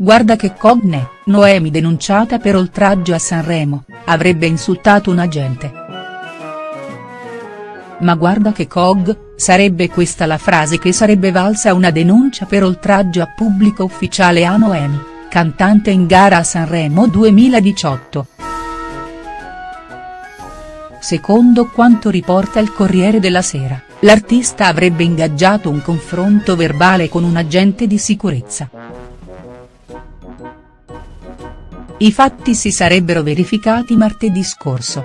guarda che cogne, Noemi denunciata per oltraggio a Sanremo, avrebbe insultato un agente. Ma guarda che cog, sarebbe questa la frase che sarebbe valsa una denuncia per oltraggio a pubblico ufficiale a Noemi, cantante in gara a Sanremo 2018. Secondo quanto riporta il Corriere della Sera, l'artista avrebbe ingaggiato un confronto verbale con un agente di sicurezza. I fatti si sarebbero verificati martedì scorso.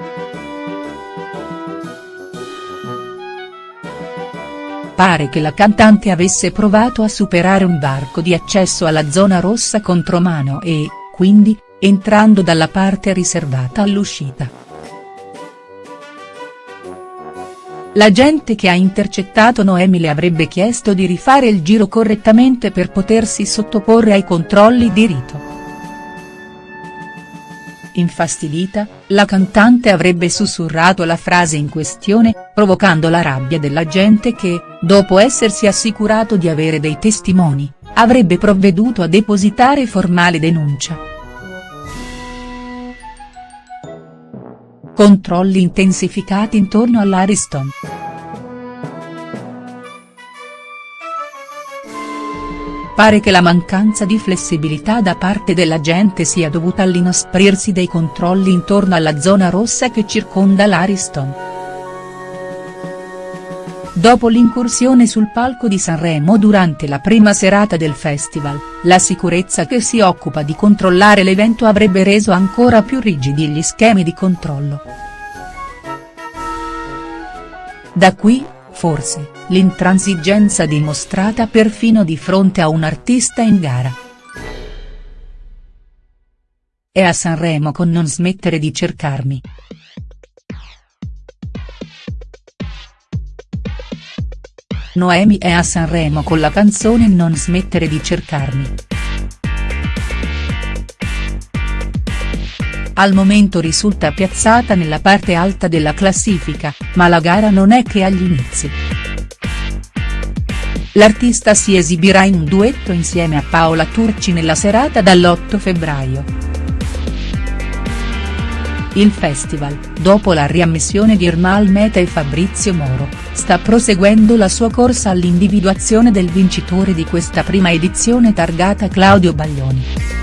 Pare che la cantante avesse provato a superare un varco di accesso alla zona rossa contromano e, quindi, entrando dalla parte riservata all'uscita. L'agente che ha intercettato Noemi le avrebbe chiesto di rifare il giro correttamente per potersi sottoporre ai controlli di rito. Infastidita, la cantante avrebbe sussurrato la frase in questione, provocando la rabbia dell'agente che, dopo essersi assicurato di avere dei testimoni, avrebbe provveduto a depositare formale denuncia. Controlli intensificati intorno all'Ariston. Pare che la mancanza di flessibilità da parte dell'agente sia dovuta all'inasprirsi dei controlli intorno alla zona rossa che circonda l'Ariston. Dopo l'incursione sul palco di Sanremo durante la prima serata del festival, la sicurezza che si occupa di controllare l'evento avrebbe reso ancora più rigidi gli schemi di controllo. Da qui, forse, l'intransigenza dimostrata perfino di fronte a un artista in gara. È a Sanremo con non smettere di cercarmi. Noemi è a Sanremo con la canzone Non smettere di cercarmi. Al momento risulta piazzata nella parte alta della classifica, ma la gara non è che agli inizi. L'artista si esibirà in duetto insieme a Paola Turci nella serata dall'8 febbraio. Il festival, dopo la riammissione di Ermal Meta e Fabrizio Moro, sta proseguendo la sua corsa all'individuazione del vincitore di questa prima edizione targata Claudio Baglioni.